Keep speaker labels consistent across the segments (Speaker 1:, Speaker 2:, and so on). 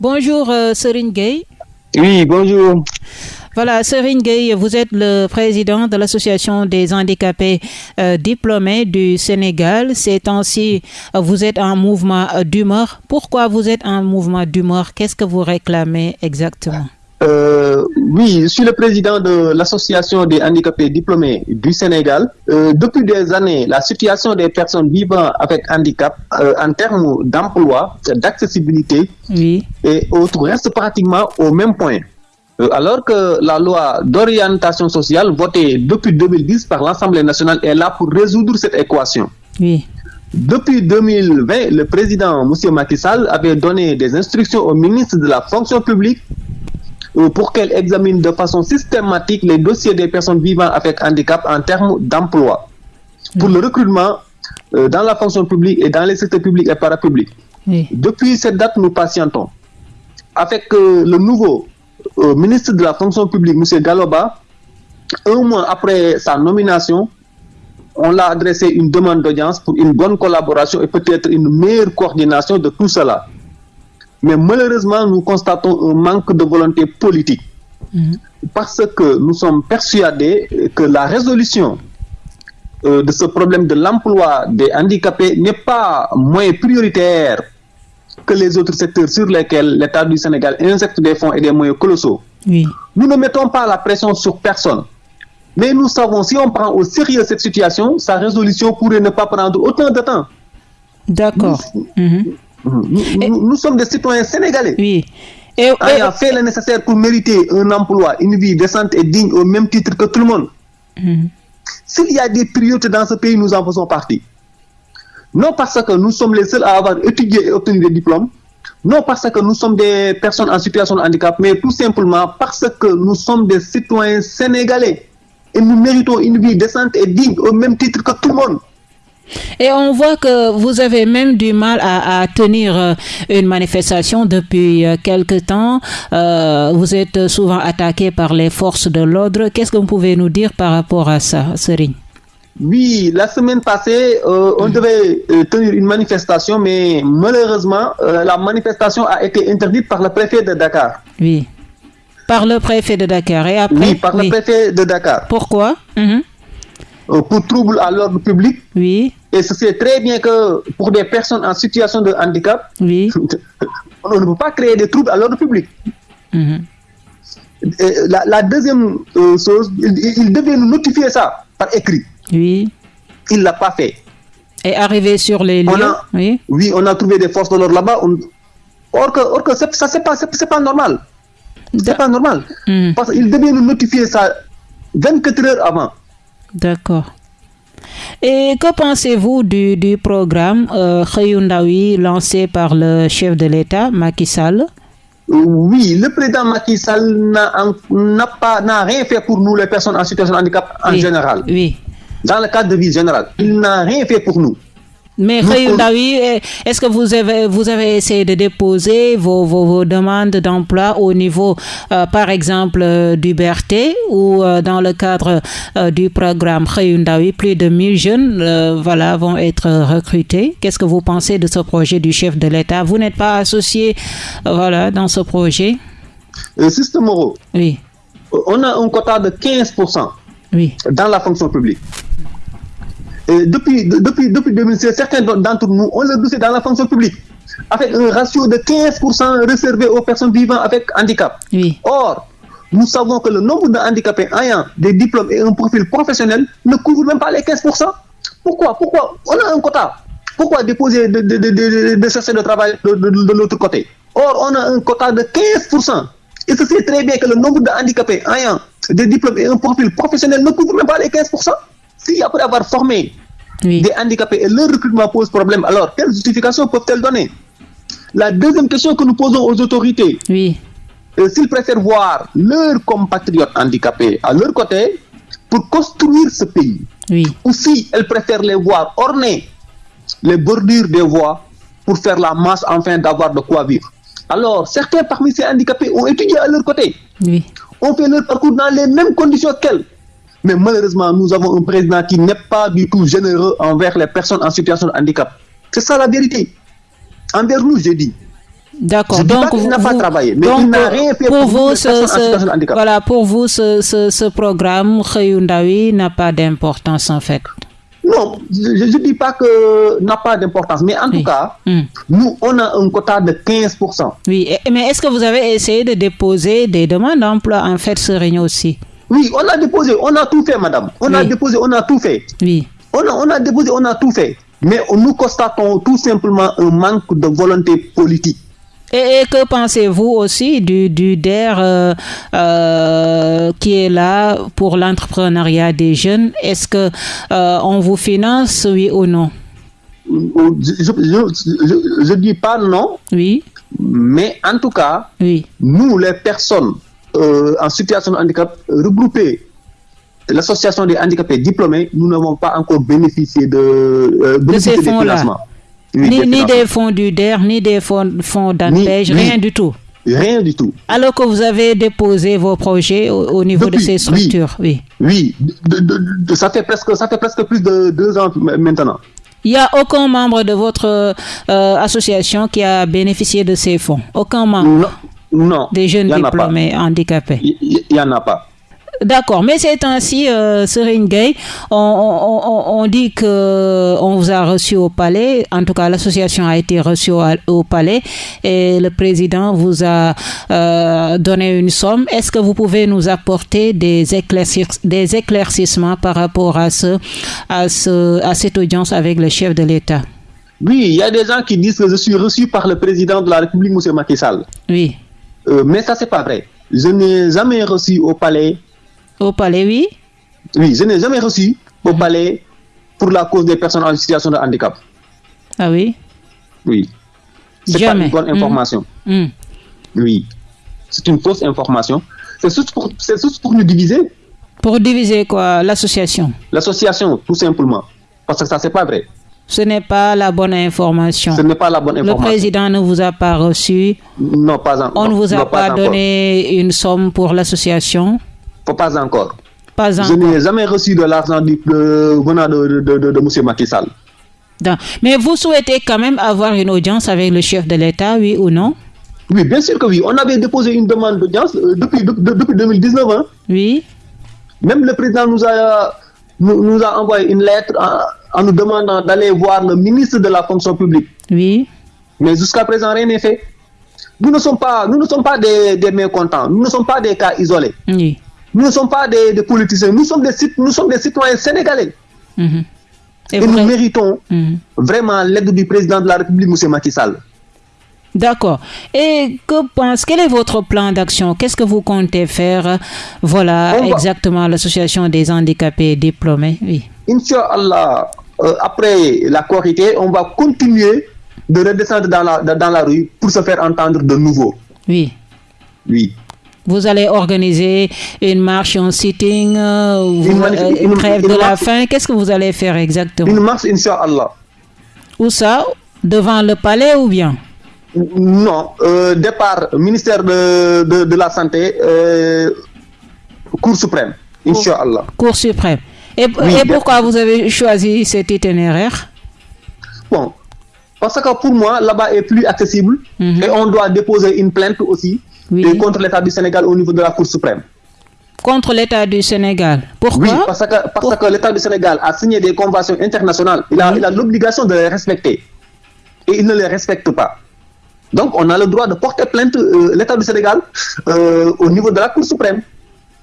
Speaker 1: Bonjour euh, Serine Gay.
Speaker 2: Oui, bonjour.
Speaker 1: Voilà, Serine Gay, vous êtes le président de l'Association des handicapés euh, diplômés du Sénégal. Ces temps-ci, vous êtes en mouvement d'humeur. Pourquoi vous êtes en mouvement d'humeur? Qu'est-ce que vous réclamez exactement?
Speaker 2: Euh, oui, je suis le président de l'Association des handicapés diplômés du Sénégal. Euh, depuis des années, la situation des personnes vivant avec handicap euh, en termes d'emploi, d'accessibilité
Speaker 1: oui.
Speaker 2: et autres reste pratiquement au même point. alors que la loi d'orientation sociale votée depuis 2010 par l'Assemblée nationale est là pour résoudre cette équation.
Speaker 1: Oui.
Speaker 2: Depuis 2020, le président M. Macky Sall avait donné des instructions au ministre de la fonction publique pour qu'elle examine de façon systématique les dossiers des personnes vivant avec handicap en termes d'emploi, pour le recrutement euh, dans la fonction publique et dans les secteurs publics et parapublics. Depuis cette date, nous patientons. Avec euh, le nouveau euh, ministre de la fonction publique, M. Galoba, un mois après sa nomination, on l'a adressé une demande d'audience pour une bonne collaboration et peut-être une meilleure coordination de tout cela. Mais malheureusement, nous constatons un manque de volonté politique. Parce que nous sommes persuadés que la résolution euh, de ce problème de l'emploi des handicapés n'est pas moins prioritaire que les autres secteurs sur lesquels l'État du Sénégal injecte des fonds et des moyens colossaux.
Speaker 1: Oui.
Speaker 2: Nous ne mettons pas la pression sur personne. Mais nous savons, si on prend au sérieux cette situation, sa résolution pourrait ne pas prendre autant de temps.
Speaker 1: D'accord. Mhm.
Speaker 2: Nous, nous- nous sommes des citoyens sénégalais
Speaker 1: Oui. Et,
Speaker 2: ayant fait le nécessaire pour mériter un emploi, une vie décente et digne au même titre que tout le monde.
Speaker 1: Mhm.
Speaker 2: S'il y a des priorités dans ce pays, nous en faisons partie. Non parce que nous sommes les seuls à avoir étudié et obtenu des diplômes, non parce que nous sommes des personnes en situation de handicap, mais tout simplement parce que nous sommes des citoyens sénégalais et nous méritons une vie décente et digne au même titre que tout le monde.
Speaker 1: Et on voit que vous avez même du mal à, à tenir euh, une manifestation depuis euh, quelque temps. Euh, vous êtes souvent attaqué par les forces de l'ordre. Qu'est-ce que vous pouvez nous dire par rapport à ça, Serine
Speaker 2: Oui, la semaine passée, euh, on devait euh, tenir une manifestation, mais malheureusement, la manifestation a été interdite par le préfet de Dakar.
Speaker 1: Oui. Par le préfet de Dakar. Et après?
Speaker 2: Oui, par le préfet de Dakar.
Speaker 1: Pourquoi? Mhm.
Speaker 2: Pour trouble à l'ordre public.
Speaker 1: Oui,
Speaker 2: Et ce c'est très bien que pour des personnes en situation de handicap,
Speaker 1: oui.
Speaker 2: on ne peut pas créer des troubles à l'ordre public.
Speaker 1: Mhm.
Speaker 2: La, la deuxième euh, chose, il, il devait nous notifier ça par écrit.
Speaker 1: Oui.
Speaker 2: Il ne l'a pas fait.
Speaker 1: Et arrivé sur les
Speaker 2: On
Speaker 1: lieux.
Speaker 2: a-
Speaker 1: Oui.
Speaker 2: Oui, on a trouvé des forces de l'ordre là-bas. Or que, or que ça, c'est pas, c'est pas normal. C'est pas normal.
Speaker 1: Mhm.
Speaker 2: Parce qu'il devait nous notifier ça 24 heures avant.
Speaker 1: D'accord. Et que pensez-vous du, du programme euh, lancé par le chef de l'État, Macky Sall?
Speaker 2: Oui, le président Macky Sall n'a en- n'a pas n'a rien fait pour nous, les personnes en situation de handicap en
Speaker 1: Oui.
Speaker 2: général.
Speaker 1: Oui.
Speaker 2: Dans le cadre de vie générale, il n'a rien fait pour nous.
Speaker 1: Mais eh, est-ce que vous avez, vous avez essayé de déposer vos, vos, vos demandes d'emploi au niveau, euh, par exemple, euh, du BRT ou euh, dans le cadre du programme Xëyu Ndaw yi, plus de 1000 jeunes voilà, vont être recrutés. Qu'est-ce que vous pensez de ce projet du chef de l'État? Vous n'êtes pas associé voilà, dans ce projet
Speaker 2: Système Moreau,
Speaker 1: Oui,
Speaker 2: on a un quota de 15%
Speaker 1: oui.
Speaker 2: dans la fonction publique. Et depuis, de- depuis, depuis 2016, certains d'entre nous ont le dossier dans la fonction publique avec un ratio de 15% réservé aux personnes vivant avec handicap.
Speaker 1: Oui.
Speaker 2: Or, nous savons que le nombre de handicapés ayant des diplômes et un profil professionnel ne couvre même pas les 15%. Pourquoi? Pourquoi? On a un quota. Pourquoi déposer de, de, de, de, de travail de, de, de l'autre côté? Or, on a un quota de 15%. Et ce sait très bien que le nombre de handicapés ayant des diplômes et un profil professionnel ne couvre même pas les 15%. Si après avoir formé
Speaker 1: Oui.
Speaker 2: des handicapés et leur recrutement pose problème, alors quelle justification peuvent-elles donner? La deuxième question que nous posons aux autorités,
Speaker 1: Oui.
Speaker 2: euh, s'ils préfèrent voir leurs compatriotes handicapés à leur côté pour construire ce pays,
Speaker 1: Oui.
Speaker 2: ou si elles préfèrent les voir orner les bordures des voies pour faire la masse afin d'avoir de quoi vivre. Alors, certains parmi ces handicapés ont étudié à leur côté,
Speaker 1: Oui.
Speaker 2: ont fait leur parcours dans les mêmes conditions qu'elles. Mais malheureusement, nous avons un président qui n'est pas du tout généreux envers les personnes en situation de handicap. C'est ça la vérité. Envers nous, j'ai dit.
Speaker 1: D'accord.
Speaker 2: Donc, il n'a pas travaillé, mais il n'a rien fait pour, vous, ce,
Speaker 1: ce, Voilà, pour vous, ce, ce, ce programme Khayundawi n'a pas d'importance en fait.
Speaker 2: Non, je ne dis pas que n'a pas d'importance, mais en tout cas, hmm. nous, on a un quota de 15%.
Speaker 1: Oui, mais est-ce que vous avez essayé de déposer des demandes d'emploi en fait ce réunion aussi?
Speaker 2: Oui, on a déposé, on a tout fait, madame. On a déposé, on a tout fait.
Speaker 1: Oui.
Speaker 2: On a, on a déposé, on a tout fait. Mais nous constatons tout simplement un manque de volonté politique.
Speaker 1: Et, que pensez-vous aussi du, du DER euh, euh, qui est là pour l'entrepreneuriat des jeunes? Est-ce que euh, on vous finance, oui ou non?
Speaker 2: Je ne dis pas non.
Speaker 1: Oui.
Speaker 2: Mais en tout cas,
Speaker 1: oui.
Speaker 2: nous, les personnes en situation de handicap regroupées l'association des handicapés diplômés, nous n'avons pas encore bénéficié de,
Speaker 1: de ces fonds-là ni, des fonds du DER, ni des fonds, fonds rien du tout.
Speaker 2: Rien du tout.
Speaker 1: Alors que vous avez déposé vos projets au, niveau de ces structures,
Speaker 2: oui. Oui, ça, fait presque, ça fait presque plus de deux ans maintenant.
Speaker 1: Il n'y a aucun membre de votre euh, association qui a bénéficié de ces fonds Aucun membre
Speaker 2: Non. Non
Speaker 1: des jeunes diplômés handicapés
Speaker 2: Il n'y en a pas.
Speaker 1: D'accord, mais c'est ainsi, euh, Serine Gay, on, on, on, dit que on vous a reçu au palais, en tout cas l'association a été reçue au, palais et le président vous a euh, donné une somme. Est-ce que vous pouvez nous apporter des, des éclaircissements par rapport à, ce, à, ce, à cette audience avec le chef de l'État?
Speaker 2: Oui, il y a des gens qui disent que je suis reçu par le président de la République, M. Macky Sall.
Speaker 1: Oui.
Speaker 2: Euh, mais ça, c'est pas vrai. Je n'ai jamais reçu au palais
Speaker 1: au palais, oui
Speaker 2: Oui, je n'ai jamais reçu au palais pour la cause des personnes en situation de handicap.
Speaker 1: Ah oui
Speaker 2: Oui. C'est pas une bonne hmm. information.
Speaker 1: Hmm.
Speaker 2: Oui. C'est une fausse information. C'est juste, pour, pour nous diviser.
Speaker 1: Pour diviser quoi? L'association
Speaker 2: L'association, tout simplement. Parce que ça, c'est pas vrai.
Speaker 1: Ce n'est pas la bonne information.
Speaker 2: Ce n'est pas la bonne information.
Speaker 1: Le président ne vous a pas reçu.
Speaker 2: Non, pas encore.
Speaker 1: On ne vous a pas, donné une somme pour l'association?
Speaker 2: Pas encore.
Speaker 1: Pas
Speaker 2: Je n'ai jamais reçu de l'argent venant de, de, de, M. Macky Sall.
Speaker 1: Mais vous souhaitez quand même avoir une audience avec le chef de l'État, oui ou non?
Speaker 2: Oui, bien sûr que oui. On avait déposé une demande d'audience euh, depuis, depuis 2019. Hein.
Speaker 1: Oui.
Speaker 2: Même le président nous a, nous, a envoyé une lettre en, nous demandant d'aller voir le ministre de la fonction publique.
Speaker 1: Oui.
Speaker 2: Mais jusqu'à présent, rien n'est fait. Nous ne sommes pas, nous ne sommes pas des, des mécontents. Nous ne sommes pas des cas isolés.
Speaker 1: Oui.
Speaker 2: Nous ne sommes pas des, politiciens, nous sommes des, nous sommes des citoyens sénégalais.
Speaker 1: Mhm.
Speaker 2: Et, nous méritons mhm. vraiment l'aide du président de la République, M. Macky Sall.
Speaker 1: D'accord. Et que pense, quel est votre plan d'action? Qu'est-ce que vous comptez faire? Voilà, exactement, l'association des handicapés diplômés. Oui.
Speaker 2: Inch'Allah, euh, après la Corité, on va continuer de redescendre dans la, dans la rue pour se faire entendre de nouveau.
Speaker 1: Oui.
Speaker 2: Oui.
Speaker 1: Vous allez organiser une marche, un sitting, euh, une, euh, grève de la faim. Qu'est-ce que vous allez faire exactement?
Speaker 2: Une marche, Inch'Allah.
Speaker 1: Où ça? Devant le palais ou bien?
Speaker 2: Non, euh, départ ministère de, de, la Santé, Cour suprême, Inch'Allah.
Speaker 1: Cour suprême. Et, et pourquoi vous avez choisi cet itinéraire?
Speaker 2: Bon, parce que pour moi, là-bas est plus accessible mhm. et on doit déposer une plainte aussi contre l'État du Sénégal au niveau de la Cour suprême.
Speaker 1: Contre l'État du Sénégal. Pourquoi?
Speaker 2: Oui, parce que, parce que l'État du Sénégal a signé des conventions internationales. Il a l'obligation de les respecter. Et il ne les respecte pas. Donc, on a le droit de porter plainte euh, l'État du Sénégal euh, au niveau de la Cour suprême.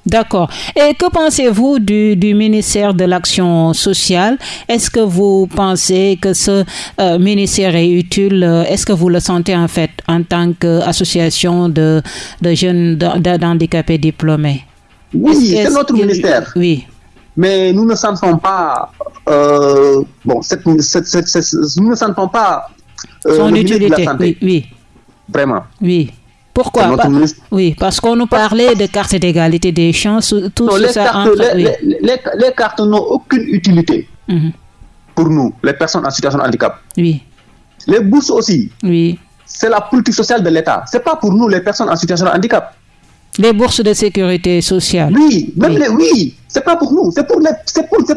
Speaker 1: D'accord. Et que pensez-vous du, ministère de l'Action sociale? Est-ce que vous pensez que ce euh, ministère est utile? Est-ce que vous le sentez en fait en tant qu'association de, de jeunes d'handicapés diplômés?
Speaker 2: Oui, c'est notre ministère.
Speaker 1: Oui.
Speaker 2: Mais nous ne sentons pas, euh, bon, nous ne sentons pas
Speaker 1: euh, son utilité. Oui, oui.
Speaker 2: Vraiment.
Speaker 1: Oui. Pourquoi? Oui, parce qu'on nous parlait de cartes d'égalité des chances, tout
Speaker 2: les ça. Cartes, les, cartes n'ont aucune utilité
Speaker 1: mhm.
Speaker 2: pour nous, les personnes en situation de handicap.
Speaker 1: Oui.
Speaker 2: Les bourses aussi.
Speaker 1: Oui.
Speaker 2: C'est la politique sociale de l'État. C'est pas pour nous, les personnes en situation de handicap.
Speaker 1: Les bourses de sécurité sociale.
Speaker 2: Oui, même oui. les, oui, c'est pas pour nous, c'est pour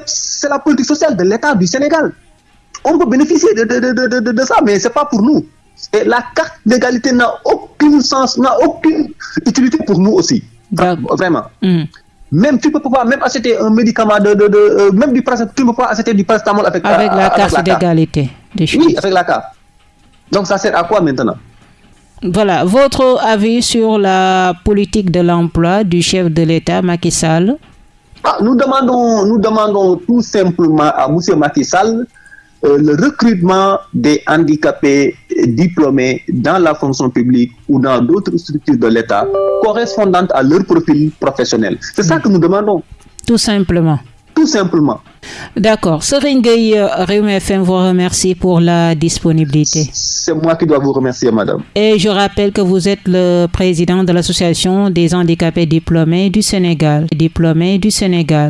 Speaker 2: c'est la politique sociale de l'État du Sénégal. On peut bénéficier de, de, de, de ça, mais c'est pas pour nous. Et la carte d'égalité n'a aucun sens, n'a aucune utilité pour nous aussi. Vraiment. Mm. Même tu peux pas même acheter un médicament de, de, de euh, même du tu peux pas acheter du paracétamol
Speaker 1: avec, avec la carte d'égalité.
Speaker 2: Oui, avec la carte. Donc ça sert à quoi maintenant?
Speaker 1: Voilà, votre avis sur la politique de l'emploi du chef de l'État, Macky Sall?
Speaker 2: Ah, nous, demandons, nous demandons tout simplement à M. Macky Sall euh, le recrutement des handicapés diplômés dans la fonction publique ou dans d'autres structures de l'État correspondantes à leur profil professionnel. C'est ça que nous demandons.
Speaker 1: Tout simplement.
Speaker 2: Tout simplement.
Speaker 1: D'accord. Serine Gueye, Réumi FM vous remercie pour la disponibilité.
Speaker 2: C'est moi qui dois vous remercier, madame.
Speaker 1: Et je rappelle que vous êtes le président de l'Association des handicapés diplômés du Sénégal. Diplômés du Sénégal.